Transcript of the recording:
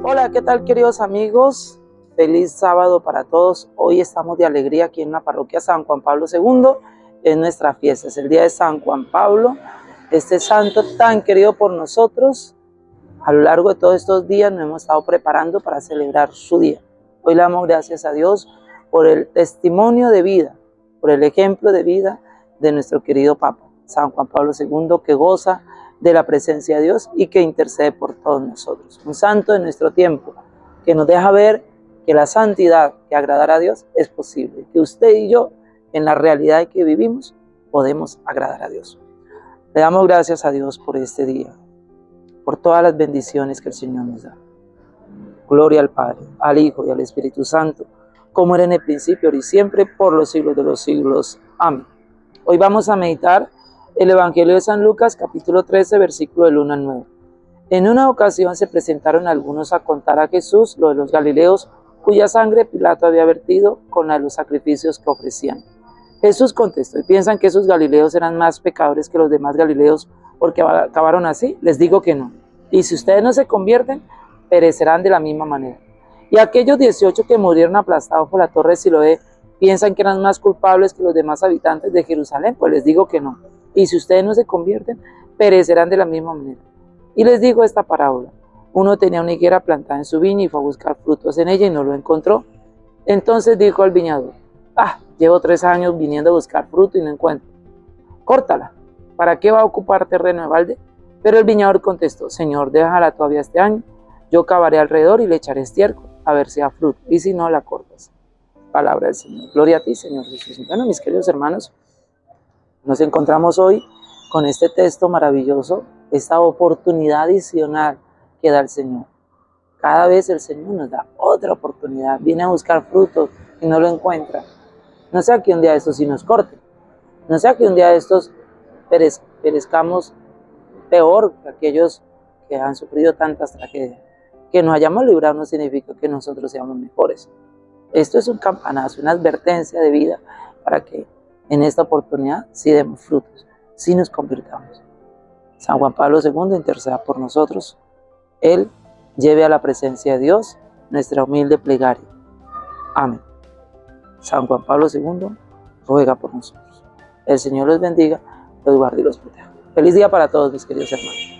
Hola, ¿qué tal queridos amigos? Feliz sábado para todos. Hoy estamos de alegría aquí en la parroquia San Juan Pablo II. Es nuestra fiesta, es el día de San Juan Pablo, este santo tan querido por nosotros. A lo largo de todos estos días nos hemos estado preparando para celebrar su día. Hoy le damos gracias a Dios por el testimonio de vida, por el ejemplo de vida de nuestro querido Papa, San Juan Pablo II, que goza de la presencia de Dios y que intercede por todos nosotros. Un santo de nuestro tiempo que nos deja ver que la santidad que agradará a Dios es posible, que usted y yo en la realidad que vivimos podemos agradar a Dios. Le damos gracias a Dios por este día, por todas las bendiciones que el Señor nos da. Gloria al Padre, al Hijo y al Espíritu Santo, como era en el principio, ahora y siempre, por los siglos de los siglos. Amén. Hoy vamos a meditar el Evangelio de San Lucas, capítulo 13, versículo del 1 al 9. En una ocasión se presentaron algunos a contar a Jesús lo de los Galileos, cuya sangre Pilato había vertido con la de los sacrificios que ofrecían. Jesús contestó, ¿y piensan que esos Galileos eran más pecadores que los demás Galileos porque acabaron así? Les digo que no. Y si ustedes no se convierten, perecerán de la misma manera. Y aquellos 18 que murieron aplastados por la torre de Siloé, ¿piensan que eran más culpables que los demás habitantes de Jerusalén? Pues les digo que no y si ustedes no se convierten, perecerán de la misma manera. Y les digo esta parábola. Uno tenía una higuera plantada en su viña y fue a buscar frutos en ella y no lo encontró. Entonces dijo al viñador, ah, llevo tres años viniendo a buscar fruto y no encuentro. Córtala, ¿para qué va a ocupar terreno de balde? Pero el viñador contestó, Señor, déjala todavía este año, yo cavaré alrededor y le echaré estiércol, a ver si da fruto, y si no, la cortas. Palabra del Señor. Gloria a ti, Señor Jesús. Bueno, mis queridos hermanos, nos encontramos hoy con este texto maravilloso, esta oportunidad adicional que da el Señor. Cada vez el Señor nos da otra oportunidad, viene a buscar frutos y no lo encuentra. No sea que un día de estos sí nos corte, no sea que un día de estos perezcamos peor que aquellos que han sufrido tantas tragedias. Que nos hayamos librado no significa que nosotros seamos mejores. Esto es un campanazo, una advertencia de vida para que en esta oportunidad sí demos frutos, sí nos convirtamos. San Juan Pablo II interceda por nosotros. Él lleve a la presencia de Dios nuestra humilde plegaria. Amén. San Juan Pablo II ruega por nosotros. El Señor los bendiga, los guarde y los proteja. Feliz día para todos mis queridos hermanos.